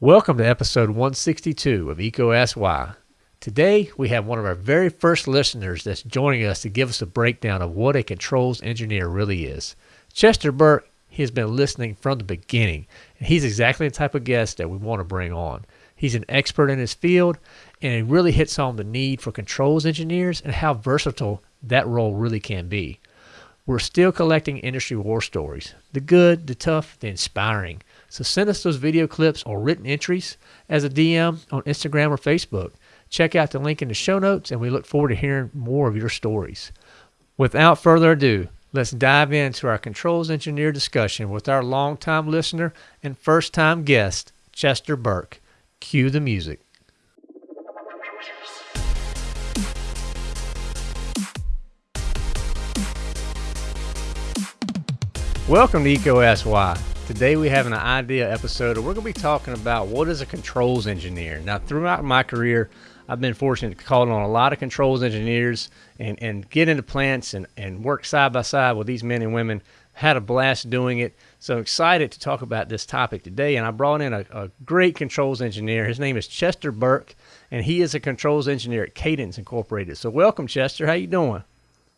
Welcome to episode 162 of Ask Why. Today, we have one of our very first listeners that's joining us to give us a breakdown of what a controls engineer really is. Chester Burke, he has been listening from the beginning, and he's exactly the type of guest that we want to bring on. He's an expert in his field, and he really hits on the need for controls engineers and how versatile that role really can be. We're still collecting industry war stories the good, the tough, the inspiring. So send us those video clips or written entries as a DM on Instagram or Facebook. Check out the link in the show notes, and we look forward to hearing more of your stories. Without further ado, let's dive into our controls engineer discussion with our longtime listener and first time guest, Chester Burke. Cue the music. Welcome to EECO Ask Why. Today we have an idea episode, and we're going to be talking about what is a controls engineer. Now, throughout my career, I've been fortunate to call on a lot of controls engineers and, and get into plants and, and work side by side with these men and women. Had a blast doing it. So excited to talk about this topic today. And I brought in a, a great controls engineer. His name is Chester Burke, and he is a controls engineer at Cadence Incorporated. So welcome, Chester. How you doing?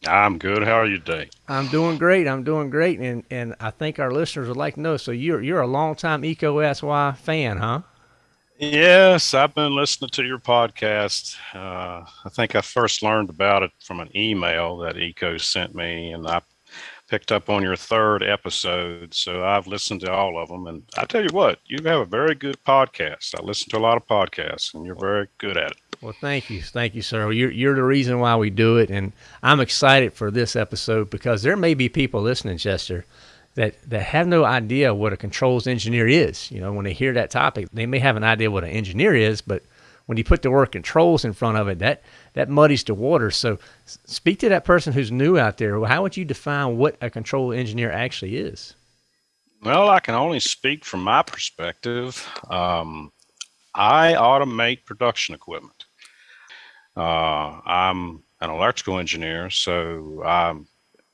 I'm good. How are you today? I'm doing great. I'm doing great, and and I think our listeners would like to know. So you're you're a longtime EECO Ask Why fan, huh? Yes, I've been listening to your podcast. Uh, I think I first learned about it from an email that EECO sent me, and I picked up on your third episode. So I've listened to all of them, and I tell you what, you have a very good podcast. I listen to a lot of podcasts, and you're very good at it. Well, thank you, thank you, sir. You're you're the reason why we do it, and I'm excited for this episode because there may be people listening, Chester, that that have no idea what a controls engineer is. You know, when they hear that topic, they may have an idea what an engineer is, but when you put the word controls in front of it, that that muddies the water. So, speak to that person who's new out there. How would you define what a control engineer actually is? Well, I can only speak from my perspective. Um, I automate production equipment. Uh, I'm an electrical engineer, so I'm,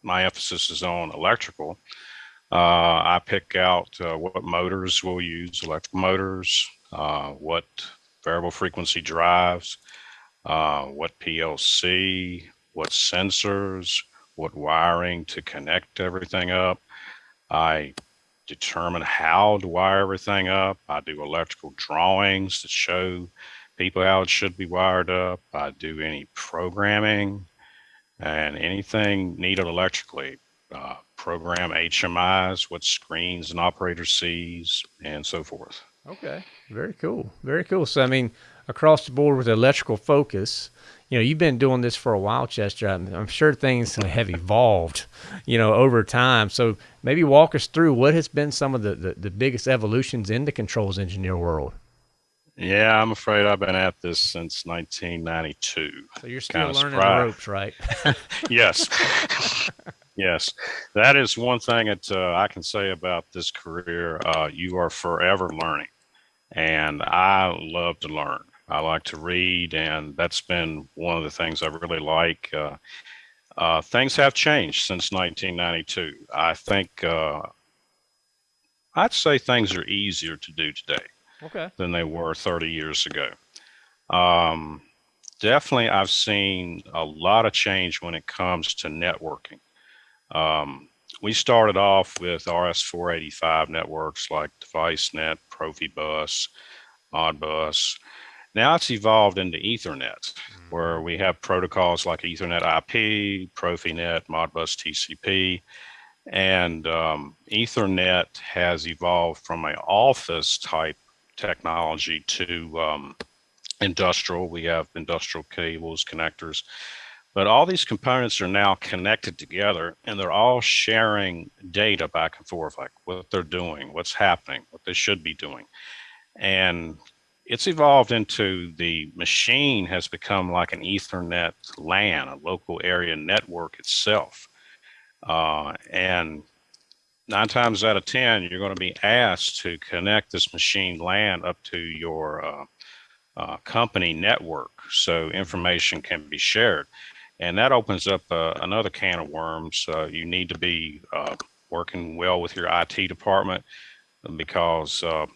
my emphasis is on electrical. Uh, I pick out uh, what motors we'll use, electrical motors, uh, what variable frequency drives, uh, what PLC, what sensors, what wiring to connect everything up. I determine how to wire everything up. I do electrical drawings to show people how it should be wired up. I do any programming and anything needed electrically. Uh, program HMIs, what screens an operator sees, and so forth. Okay, very cool, very cool. So I mean, across the board with electrical focus, you know, you've been doing this for a while, Chester. I'm, I'm sure things have evolved, you know, over time. So maybe walk us through what has been some of the, the, the biggest evolutions in the controls engineer world. Yeah, I'm afraid I've been at this since 1992. So you're still learning surprised. the ropes, right? yes. yes. That is one thing that uh, I can say about this career. Uh, you are forever learning. And I love to learn. I like to read, and that's been one of the things I really like. Uh, uh things have changed since 1992. I think uh, I'd say things are easier to do today okay. than they were 30 years ago. Um, definitely, I've seen a lot of change when it comes to networking. Um, we started off with RS-485 networks like DeviceNet, Profibus, Modbus. Now it's evolved into Ethernet, mm-hmm. where we have protocols like Ethernet IP, Profinet, Modbus TCP, and um, Ethernet has evolved from an office type technology to um, industrial. We have industrial cables, connectors, but all these components are now connected together and they're all sharing data back and forth, like what they're doing, what's happening, what they should be doing. And it's evolved into the machine has become like an Ethernet LAN, a local area network itself. Uh, and nine times out of 10, you're going to be asked to connect this machine LAN up to your uh, uh, company network so information can be shared. And that opens up uh, another can of worms. Uh, you need to be uh, working well with your IT department because uh,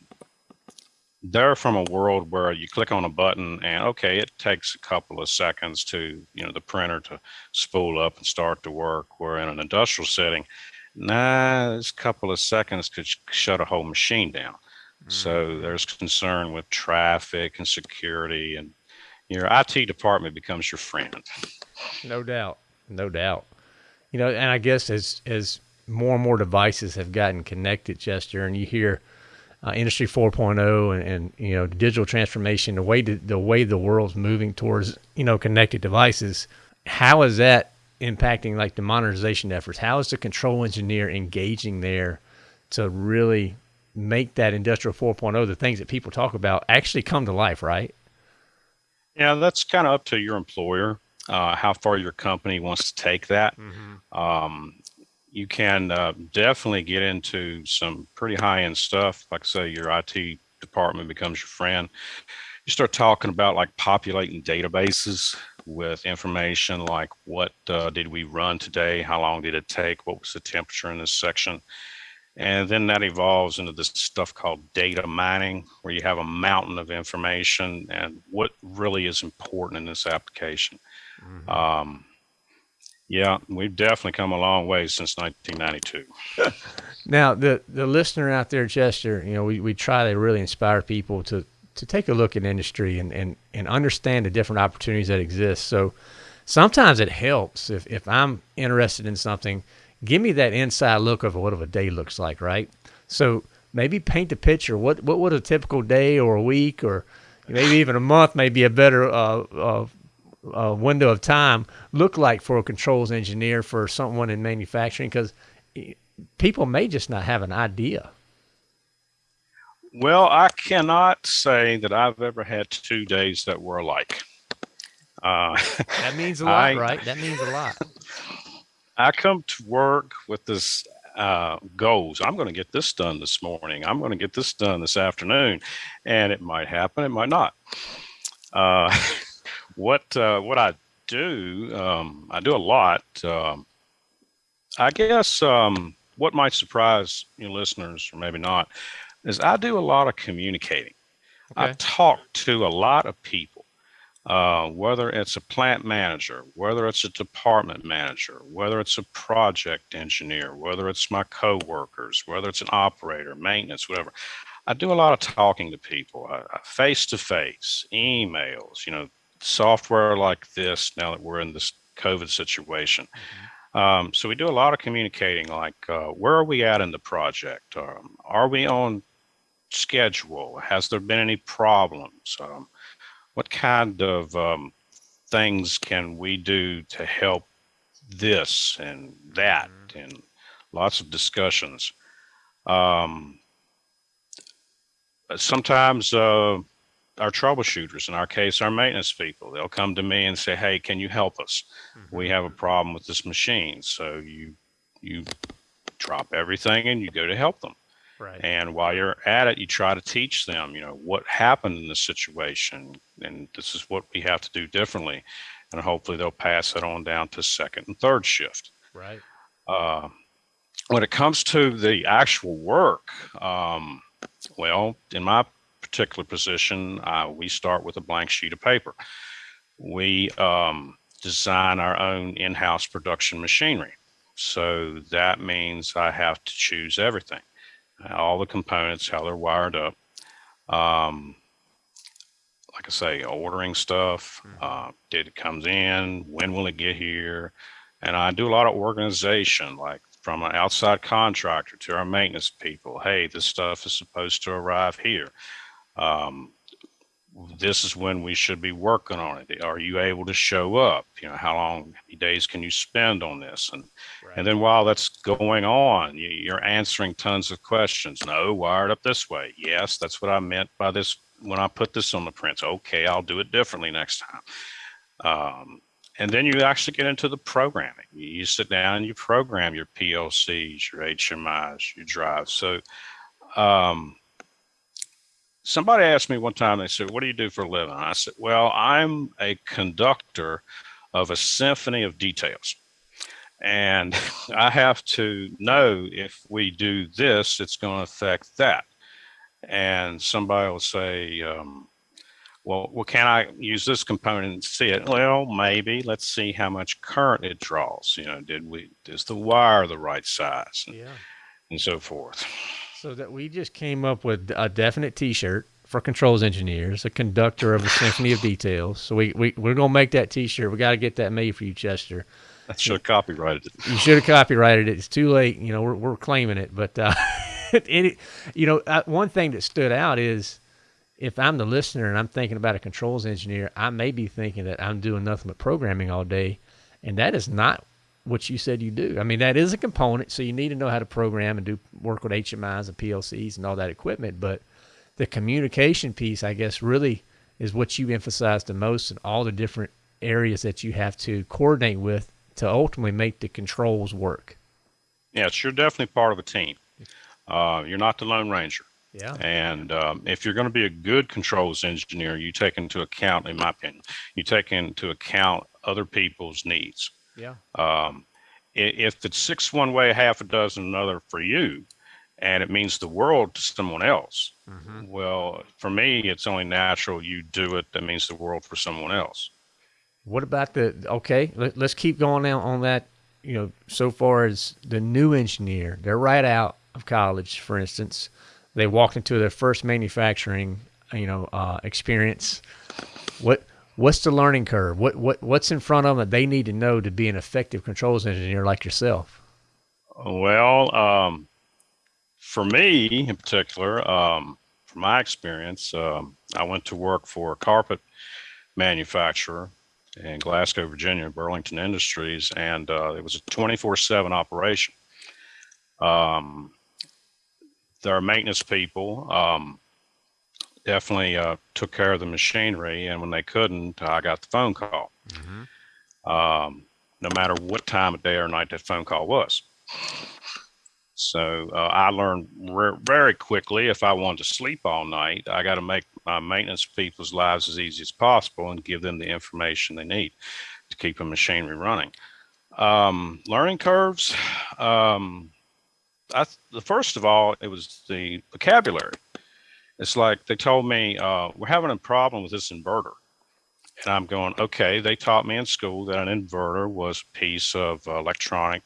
they're from a world where you click on a button and okay, it takes a couple of seconds to you know the printer to spool up and start to work. Where in an industrial setting, nah, this couple of seconds could shut a whole machine down. So there's concern with traffic and security, and your IT department becomes your friend. No doubt, no doubt. You know, and I guess as as more and more devices have gotten connected, Chester, and you hear uh, Industry 4.0 and, and, you know digital transformation, the way to, the way the world's moving towards you know connected devices, how is that impacting like the modernization efforts? How is the control engineer engaging there to really make that industrial 4.0, the things that people talk about, actually come to life, right? Yeah, that's kind of up to your employer, uh, how far your company wants to take that. Mm-hmm. Um, you can uh, definitely get into some pretty high end stuff. Like I say, your IT department becomes your friend. You start talking about like populating databases with information like what uh, did we run today? How long did it take? What was the temperature in this section? And then that evolves into this stuff called data mining, where you have a mountain of information and what really is important in this application. Mm-hmm. Um, yeah, we've definitely come a long way since 1992. now, the the listener out there, Chester, you know, we, we try to really inspire people to to take a look at industry and, and, and understand the different opportunities that exist. So sometimes it helps if, if I'm interested in something, give me that inside look of what a day looks like, right? So maybe paint the picture. What what would a typical day or a week or maybe even a month may be a better uh, uh, uh, window of time look like for a controls engineer for someone in manufacturing? Because people may just not have an idea. Well, I cannot say that I've ever had two days that were alike. Uh, that means a lot, I, right? That means a lot. I come to work with this uh, goals. I'm going to get this done this morning. I'm going to get this done this afternoon, and it might happen. It might not. Uh, what uh, what I do, um, I do a lot. Um, I guess um, what might surprise you listeners, or maybe not, is I do a lot of communicating. Okay. I talk to a lot of people, uh, whether it's a plant manager, whether it's a department manager, whether it's a project engineer, whether it's my coworkers, whether it's an operator, maintenance, whatever. I do a lot of talking to people, face to face, emails, you know, software like this now that we're in this COVID situation. Mm-hmm. Um, so we do a lot of communicating, like uh, where are we at in the project? Um, are we on schedule? Has there been any problems? Um, what kind of um, things can we do to help this and that? Mm-hmm. And lots of discussions. Um, sometimes uh, our troubleshooters, in our case, our maintenance people, they'll come to me and say, "Hey, can you help us? Mm-hmm. We have a problem with this machine." So you you drop everything and you go to help them. Right. And while you're at it, you try to teach them, you know, what happened in this situation, and this is what we have to do differently, and hopefully they'll pass it on down to second and third shift. Right. Uh, when it comes to the actual work, um, well, in my particular position, uh, we start with a blank sheet of paper. We um, design our own in house production machinery. So that means I have to choose everything all the components, how they're wired up. Um, like I say, ordering stuff, hmm. uh, did it comes in, when will it get here? And I do a lot of organization, like from an outside contractor to our maintenance people. Hey, this stuff is supposed to arrive here. Um, this is when we should be working on it. Are you able to show up? You know, how long, days can you spend on this? And right. and then while that's going on, you, are answering tons of questions. No, wired up this way. Yes, that's what I meant by this when I put this on the prints. Okay, I'll do it differently next time. Um, and then you actually get into the programming. You sit down and you program your PLCs, your HMIs, your drives. So um, somebody asked me one time, they said, What do you do for a living? I said, Well, I'm a conductor of a symphony of details. And I have to know if we do this, it's going to affect that. and somebody will say, um, well, well, can I use this component and see it? Well, maybe. Let's see how much current it draws. You know, did we is the wire the right size? And, Yeah. and so forth. So that we just came up with a definite T-shirt for controls engineers, a conductor of a symphony of details. So we, we we're gonna make that T-shirt. We got to get that made for you, Chester. I should have copyrighted it. You should have copyrighted it. It's too late. You know, we're we're claiming it. But uh, it, you know, uh, one thing that stood out is if I'm the listener and I'm thinking about a controls engineer, I may be thinking that I'm doing nothing but programming all day, and that is not what you said you do. I mean, that is a component, so you need to know how to program and do work with HMIs and PLCs and all that equipment. But the communication piece, I guess, really is what you emphasize the most in all the different areas that you have to coordinate with to ultimately make the controls work. Yes, you're definitely part of a team. Uh, you're not the Lone Ranger. Yeah. And um, if you're going to be a good controls engineer, you take into account, in my opinion, you take into account other people's needs. Yeah. Um, if it's six one way, half a dozen another for you, and it means the world to someone else, Mm-hmm. well, for me, it's only natural you do it that means the world for someone else. What about the okay? Let, let's keep going now on that. You know, so far as the new engineer, they're right out of college, for instance. They walked into their first manufacturing, you know, uh, experience. What what's the learning curve? What what what's in front of them that they need to know to be an effective controls engineer like yourself? Well, um, for me in particular, um, from my experience, um, I went to work for a carpet manufacturer in Glasgow, Virginia, Burlington Industries, and uh, it was a 24 7 operation. Um, are maintenance people um, definitely uh, took care of the machinery, and when they couldn't, I got the phone call. Um, no matter what time of day or night that phone call was. So uh, I learned re- very quickly if I wanted to sleep all night, I got to make my maintenance people's lives as easy as possible and give them the information they need to keep the machinery running. Um, learning curves. Um, I, the first of all, it was the vocabulary. It's like they told me uh, we're having a problem with this inverter, and I'm going, okay. They taught me in school that an inverter was a piece of uh, electronic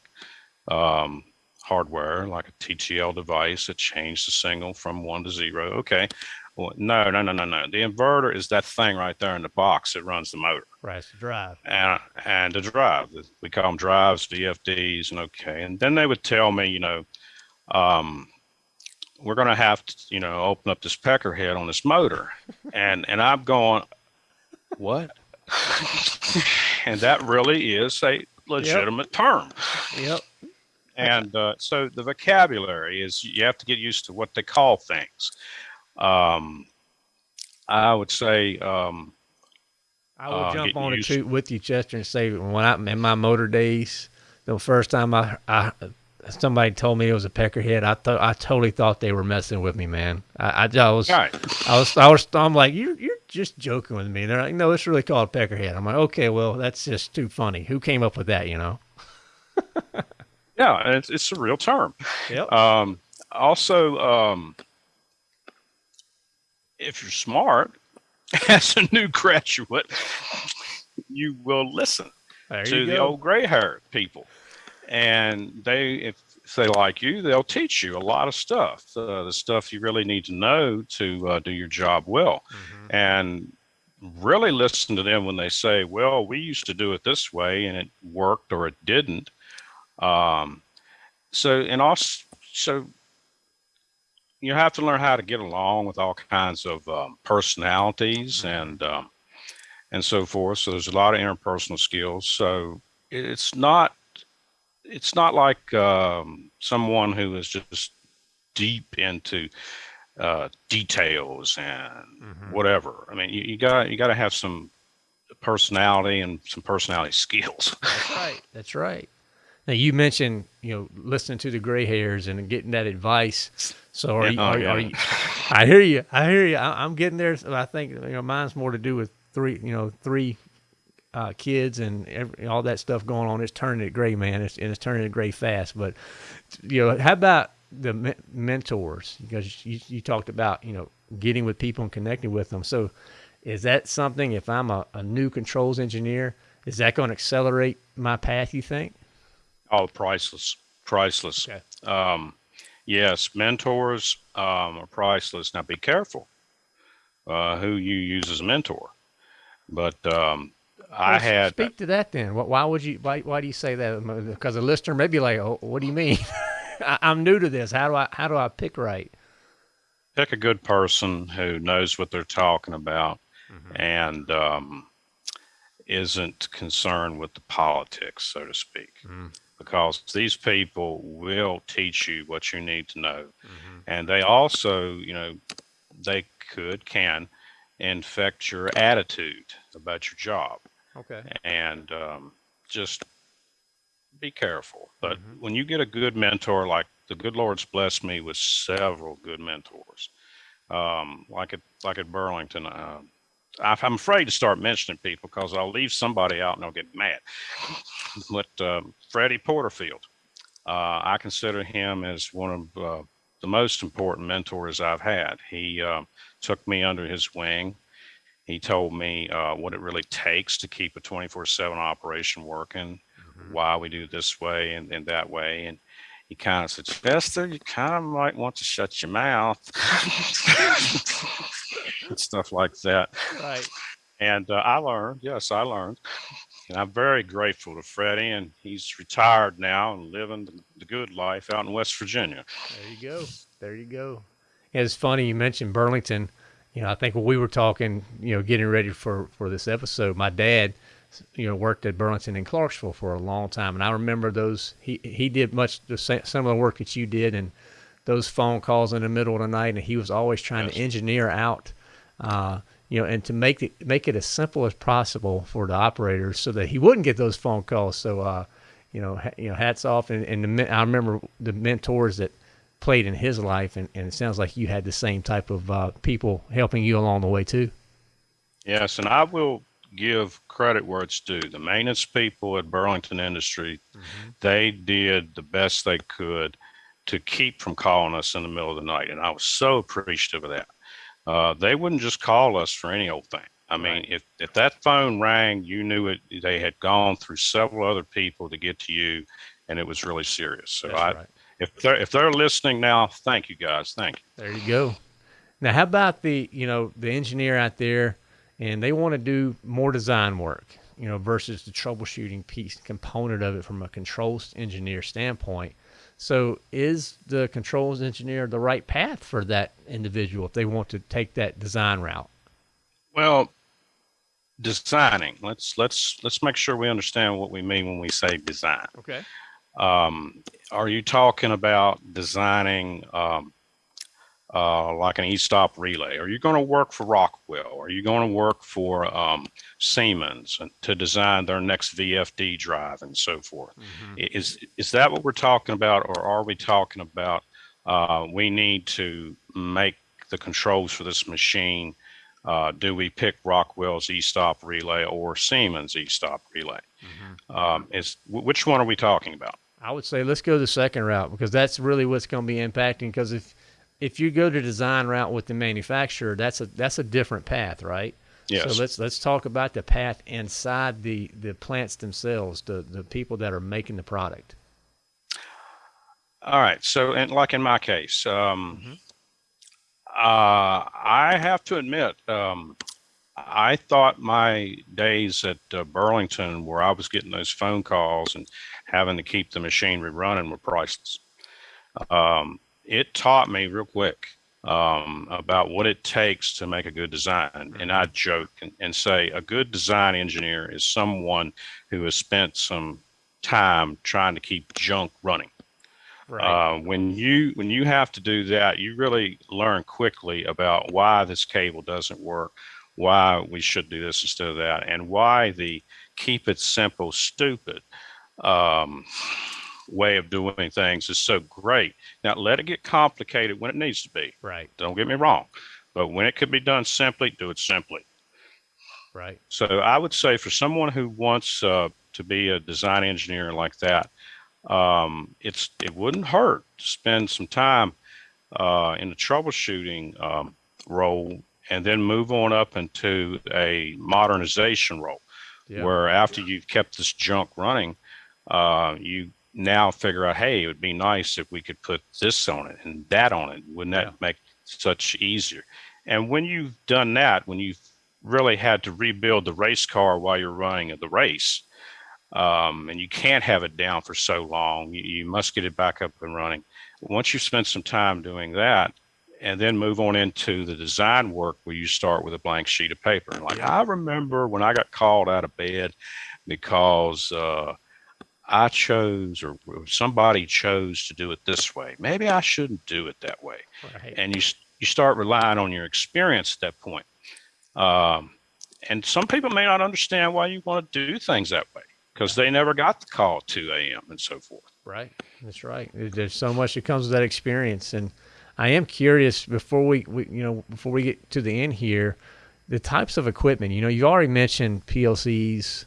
um, hardware, like a TTL device that changed the signal from one to zero. Okay. Well, no, no, no, no, no. The inverter is that thing right there in the box that runs the motor Right, it's the drive. and, and the drive. We call them drives, VFDs, and okay. And then they would tell me, you know, um, we're going to have to, you know, open up this pecker head on this motor. And, and I'm going, what? and that really is a legitimate term. Yep. And uh, so the vocabulary is you have to get used to what they call things. Um, I would say, um, I will Uh, jump on a used- too with you, Chester, and say when I'm in my motor days, the first time I, I somebody told me it was a peckerhead, I thought I totally thought they were messing with me, man. I, I, I was right. I was I was I'm like you're you're just joking with me. They're like, no, it's really called peckerhead. I'm like, okay, well that's just too funny. Who came up with that? You know? Yeah, and it's, it's a real term. Yep. Um, also, um, if you're smart, as a new graduate, you will listen there to the old gray haired people. And they, if, if they like you, they'll teach you a lot of stuff, uh, the stuff you really need to know to uh, do your job well. Mhm. And really listen to them when they say, well, we used to do it this way and it worked or it didn't. Um, so, and also, so you have to learn how to get along with all kinds of um, personalities and um, and so forth. So there's a lot of interpersonal skills. So it's not it's not like um, someone who is just deep into uh, details and Mhm. whatever. I mean, you, you got you got to have some personality and some personality skills. That's right. That's right. Now you mentioned you know listening to the gray hairs and getting that advice. So are Yeah, you? oh, Are, yeah. are you I hear you. I hear you. I, I'm getting there. So I think you know mine's more to do with three. You know three uh, kids and every, all that stuff going on. It's turning it gray, man. It's, and it's turning it gray fast. But you know, how about the me- mentors because you, you talked about you know getting with people and connecting with them. So is that something if I'm a, a new controls engineer, is that going to accelerate my path? You think? Oh, priceless, priceless. Okay. Um, yes, mentors um, are priceless. Now, be careful uh, who you use as a mentor. But um, I Well, had speak to that then. Wh- Why would you? Why, why do you say that? Because a listener may be like, "Oh, what do you mean? I, I'm new to this. How do I how do I pick right?" pick a good person who knows what they're talking about mm-hmm. and um, isn't concerned with the politics, so to speak. Mm. Because these people will teach you what you need to know. Mm-hmm. And they also, you know, they could, can infect your attitude about your job. Okay. And um, just be careful. But when you get a good mentor, like the good Lord's blessed me with several good mentors, um, like at like at Burlington. Uh, I'm afraid to start mentioning people because I'll leave somebody out and they'll get mad. but um, Freddie Porterfield, uh, I consider him as one of uh, the most important mentors I've had. He uh, took me under his wing. He told me uh, what it really takes to keep a 24 7 operation working, why we do this way and, and that way. And he kind of said, Chester, you kind of might want to shut your mouth. and stuff like that. Right. And uh, I learned, yes, I learned. And I'm very grateful to Freddie, and he's retired now and living the, the good life out in West Virginia. There you go. There you go. It's funny you mentioned Burlington. You know, I think when we were talking, you know, getting ready for for this episode, my dad, you know, worked at Burlington and Clarksville for a long time, and I remember those. He he did much the same some of the work that you did, and those phone calls in the middle of the night, and he was always trying to engineer out. Uh, you know, and to make it make it as simple as possible for the operators, so that he wouldn't get those phone calls. So, uh, you know, ha- you know, hats off. And, and the, I remember the mentors that played in his life, and, and it sounds like you had the same type of uh, people helping you along the way too. Yes, and I will give credit where it's due. The maintenance people at Burlington Industry, they did the best they could to keep from calling us in the middle of the night, and I was so appreciative of that. Uh, they wouldn't just call us for any old thing. I mean, Right. if if that phone rang, you knew it. They had gone through several other people to get to you, and it was really serious. So That's I, right. If they're if they're listening now, thank you guys, thank you. There you go. Now, how about the you know the engineer out there, and they want to do more design work, you know, versus the troubleshooting piece component of it from a controls engineer standpoint. So, is the controls engineer the right path for that individual if they want to take that design route? Well, designing. Let's let's let's make sure we understand what we mean when we say design. Okay. Um, are you talking about designing um, uh, like an e-stop relay? Are you going to work for Rockwell? Are you going to work for um, Siemens to design their next VFD drive and so forth? I- Is is that what we're talking about, or are we talking about uh, we need to make the controls for this machine? Uh, do we pick Rockwell's e-stop relay or Siemens e-stop relay? Um, is which one are we talking about? I would say let's go the second route because that's really what's going to be impacting. Because if if you go to design route with the manufacturer, that's a that's a different path, right? Yes. So let's let's talk about the path inside the the plants themselves, the the people that are making the product. All right. So, and like in my case, um, Mm-hmm. uh, I have to admit, um, I thought my days at uh, Burlington, where I was getting those phone calls and having to keep the machinery running, were priceless. Um, it taught me real quick um, about what it takes to make a good design. And I joke and, and say a good design engineer is someone who has spent some time trying to keep junk running. Uh, when you when you have to do that, you really learn quickly about why this cable doesn't work, why we should do this instead of that, and why the keep it simple, stupid um, way of doing things is so great. Now let it get complicated when it needs to be. right, Don't get me wrong, but when it could be done simply, do it simply. right. So I would say for someone who wants uh, to be a design engineer like that, um, it's it wouldn't hurt to spend some time uh, in the troubleshooting um, role and then move on up into a modernization role, yeah. where after you've kept this junk running, uh, you now figure out, hey, it would be nice if we could put this on it and that on it. Wouldn't that yeah. make such easier? And when you've done that, when you've really had to rebuild the race car while you're running the race, um, and you can't have it down for so long, you, you must get it back up and running. Once you've spent some time doing that, and then move on into the design work where you start with a blank sheet of paper. Like I remember when I got called out of bed because uh, I chose or somebody chose to do it this way. Maybe I shouldn't do it that way. Right. And you you start relying on your experience at that point. Um, and some people may not understand why you want to do things that way because they never got the call at 2 a.m. and so forth. Right. That's right. There's so much that comes with that experience. And I am curious before we, we, you know, before we get to the end here, the types of equipment, you know, you already mentioned PLCs,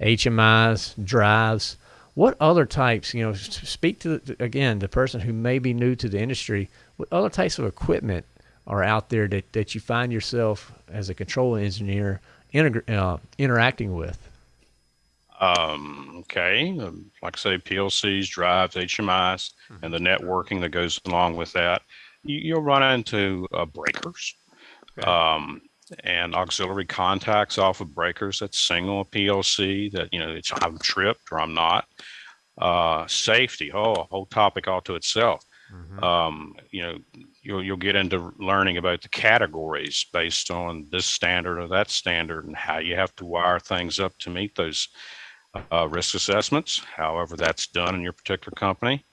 HMIs, drives. What other types, you know, speak to, the, again, the person who may be new to the industry, what other types of equipment are out there that, that you find yourself as a control engineer inter- uh, interacting with? Um, okay, um, like I say, PLCs, drives, HMIs, mm-hmm. and the networking that goes along with that. You, will run into uh, breakers okay. um, and auxiliary contacts off of breakers that signal PLC that you know it's I'm tripped or I'm not. Uh, safety, oh, a whole topic all to itself. Mm-hmm. Um, you know, you'll you'll get into learning about the categories based on this standard or that standard and how you have to wire things up to meet those uh, risk assessments, however that's done in your particular company.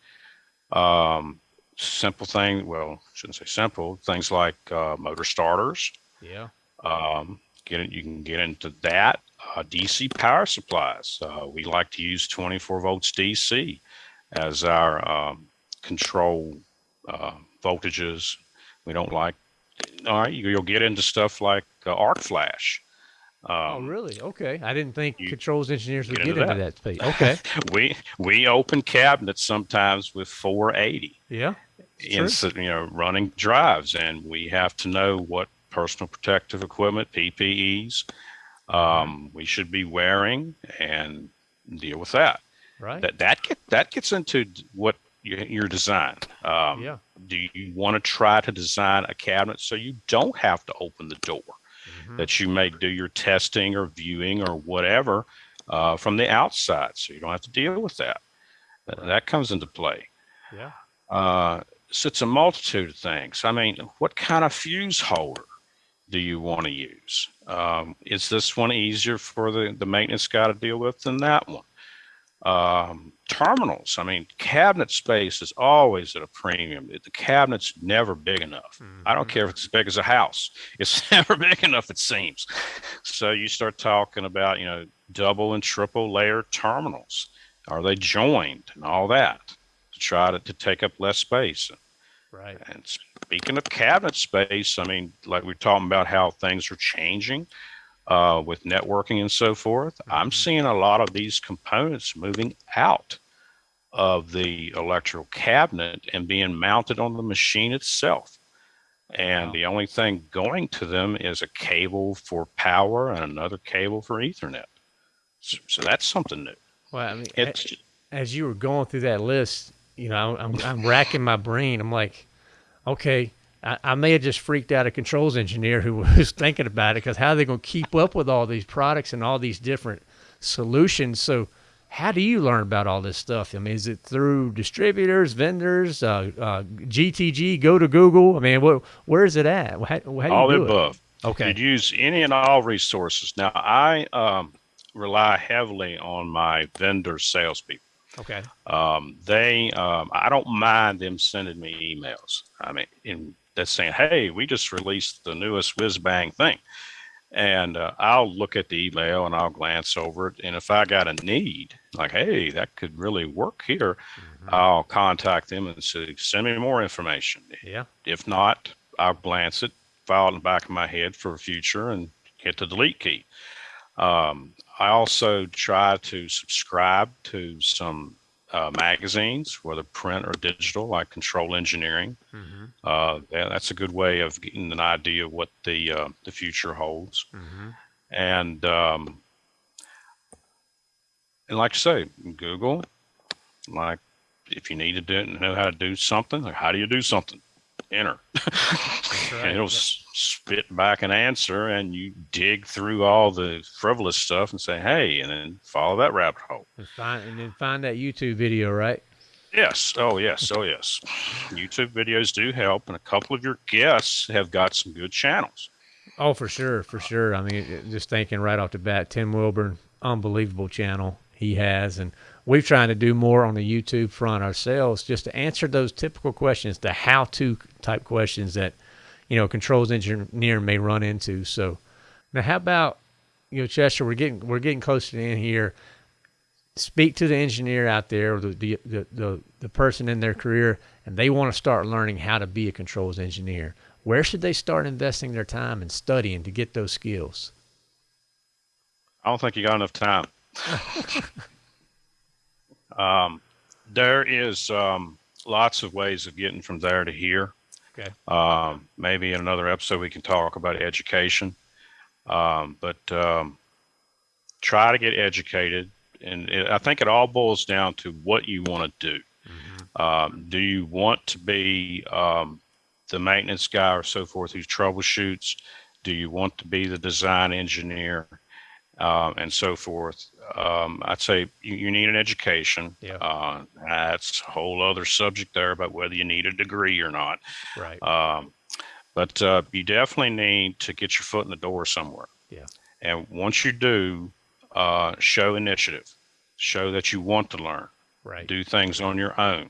Um, simple thing, well, shouldn't say simple, things like uh, motor starters. Yeah. Um, get it, you can get into that. Uh, DC power supplies. Uh, we like to use 24 volts DC as our um, control uh, voltages. We don't like, all right, you'll get into stuff like uh, arc flash. Oh, um, oh, really? Okay. I didn't think controls engineers would get into, get into that. space. Okay. we we open cabinets sometimes with 480. Yeah. In, you know, running drives, and we have to know what personal protective equipment, PPEs, um, we should be wearing, and deal with that. Right. That that get, that gets into what your, your design. Um, yeah. Do you want to try to design a cabinet so you don't have to open the door? mm-hmm. that you may do your testing or viewing or whatever uh, from the outside, so you don't have to deal with that. Right. That comes into play. Yeah. Uh, so it's a multitude of things. I mean, what kind of fuse holder do you want to use? Um, is this one easier for the, the maintenance guy to deal with than that one? Um, terminals. I mean, cabinet space is always at a premium. The cabinet's never big enough. Mm-hmm. I don't care if it's as big as a house. It's never big enough, it seems. So you start talking about, you know, double and triple layer terminals. Are they joined and all that to try to, to take up less space? Right. And speaking of cabinet space, I mean, like we're talking about how things are changing uh, with networking and so forth. Mm-hmm. I'm seeing a lot of these components moving out of the electrical cabinet and being mounted on the machine itself. And wow. the only thing going to them is a cable for power and another cable for Ethernet. So, so that's something new. Well, I mean, it's, as you were going through that list, you know, I'm, I'm racking my brain. I'm like, okay, I, I, may have just freaked out a controls engineer who was thinking about it because how are they going to keep up with all these products and all these different solutions? So, how do you learn about all this stuff? I mean, is it through distributors, vendors, uh, uh, GTG, go to Google? I mean, what, where is it at? How, how all the above. It? Okay. You'd use any and all resources. Now, I um, rely heavily on my vendor salespeople. Okay. Um, they, um, I don't mind them sending me emails. I mean, in that's saying, "Hey, we just released the newest whiz bang thing," and uh, I'll look at the email and I'll glance over it, and if I got a need, like, "Hey, that could really work here," mm-hmm. I'll contact them and say, "Send me more information." Yeah. If not, I'll glance it, file it in the back of my head for a future, and hit the delete key. Um, I also try to subscribe to some uh, magazines, whether print or digital, like Control Engineering. Mm-hmm. Uh, that's a good way of getting an idea of what the uh, the future holds. Mm-hmm. And um, and like I say, Google, like if you need to do, know how to do something, like how do you do something? Enter, right. and it'll spit back an answer, and you dig through all the frivolous stuff and say, "Hey," and then follow that rabbit hole. And find and then find that YouTube video, right? Yes. Oh, yes. Oh, yes. YouTube videos do help, and a couple of your guests have got some good channels. Oh, for sure, for sure. I mean, just thinking right off the bat, Tim Wilborne, unbelievable channel he has, and we're trying to do more on the YouTube front ourselves, just to answer those typical questions, the how-to type questions that you know controls engineer may run into. So now, how about you know Chester? We're getting we're getting close to the end here. Speak to the engineer out there, or the the, the the the person in their career, and they want to start learning how to be a controls engineer. Where should they start investing their time and studying to get those skills? I don't think you got enough time. um, there is um, lots of ways of getting from there to here. Okay. Um, maybe in another episode we can talk about education. Um, but um, try to get educated, and it, I think it all boils down to what you want to do. Mm-hmm. Um, do you want to be um, the maintenance guy or so forth who troubleshoots? Do you want to be the design engineer? Um, and so forth. Um, I'd say you, you, need an education. Yeah. Uh, that's a whole other subject there about whether you need a degree or not. Right. Um, but uh, you definitely need to get your foot in the door somewhere. Yeah. And once you do, uh, show initiative, show that you want to learn. Right. Do things on your own.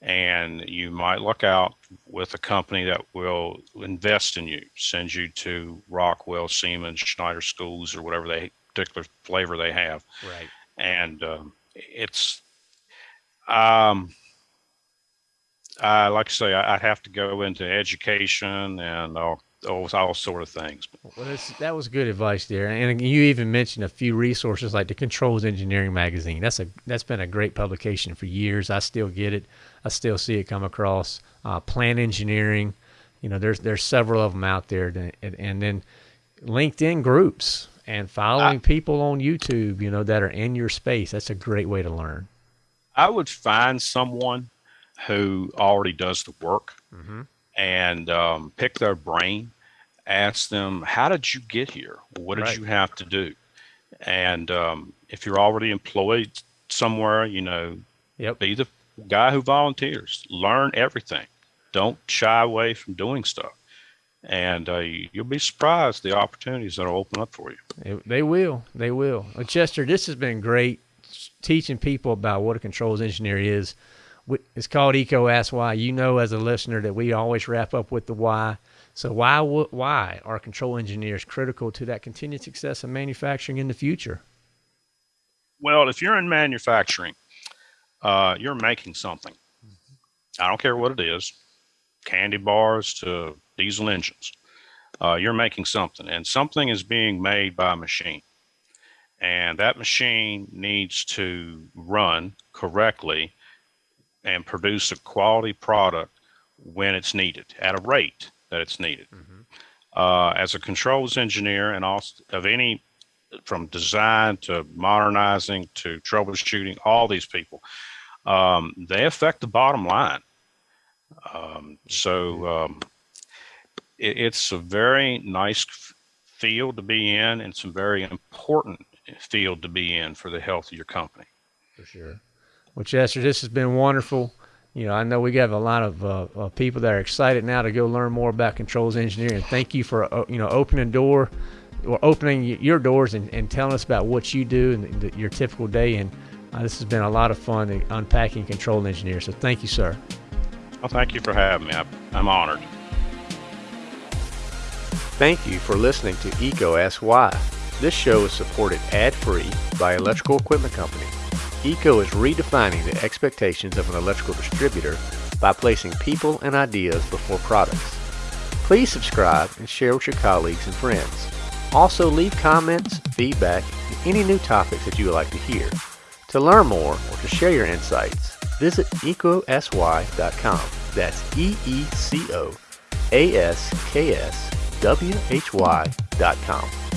And you might look out with a company that will invest in you, send you to Rockwell, Siemens, Schneider schools, or whatever they particular flavor they have. Right. And um, it's, um, I like I say, I, I have to go into education and all, all, all sort of things. Well, that was good advice there, and you even mentioned a few resources like the Controls Engineering magazine. That's a that's been a great publication for years. I still get it. I still see it come across. Uh, Plant Engineering, you know, there's there's several of them out there, and, and then LinkedIn groups and following I, people on YouTube, you know, that are in your space. That's a great way to learn. I would find someone who already does the work mm-hmm. and um, pick their brain, ask them, how did you get here? What did right. you have to do? And um, if you're already employed somewhere, you know, yep. be the guy who volunteers. Learn everything. Don't shy away from doing stuff and uh, you'll be surprised the opportunities that will open up for you. They will. They will. Well, Chester, this has been great teaching people about what a controls engineer is. It's called EECO Ask Why. You know, as a listener, that we always wrap up with the why. So why why are control engineers critical to that continued success of manufacturing in the future? Well, if you're in manufacturing, uh, you're making something. I don't care what it is, candy bars to diesel engines. Uh, you're making something, and something is being made by a machine. And that machine needs to run correctly and produce a quality product when it's needed at a rate that it's needed. Mm-hmm. Uh, as a controls engineer and also of any from design to modernizing to troubleshooting, all these people, um, they affect the bottom line. Um, so um, it, it's a very nice field to be in and some very important field to be in for the health of your company. For sure. Well, Chester, this has been wonderful. You know, I know we have a lot of uh, uh, people that are excited now to go learn more about controls engineering. Thank you for uh, you know opening door or opening your doors and, and telling us about what you do and the, your typical day. And uh, this has been a lot of fun unpacking control engineer. So thank you, sir. Well, thank you for having me. I'm honored. Thank you for listening to EECO Ask Why. This show is supported ad-free by Electrical Equipment Company. EECO is redefining the expectations of an electrical distributor by placing people and ideas before products. Please subscribe and share with your colleagues and friends. Also leave comments, feedback, and any new topics that you would like to hear. To learn more or to share your insights, visit ecosy.com. That's E E C O A S K S W H Y.com.